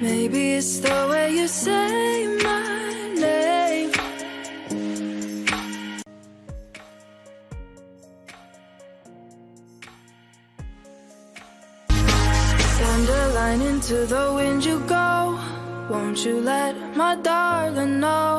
Maybe it's the way you say my name. Send a line into the wind you go. Won't you let my darling know?